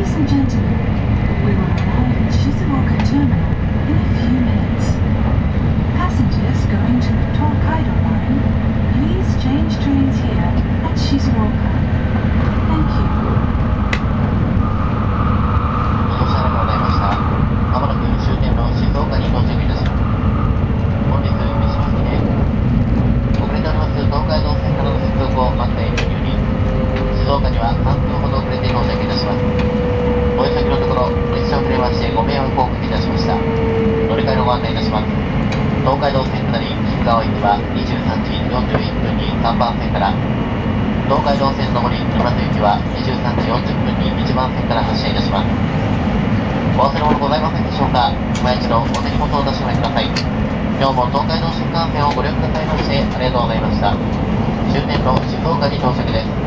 isso, Didi? 23時41分に3番線から、東海道線上り沼津行きは23時40分に1番線から発車いたします。お忘れ物ございませんでしょうか今一度お手荷物をお出しください。今日も東海道新幹線をご利用くださいましてありがとうございました。終点の静岡に到着です。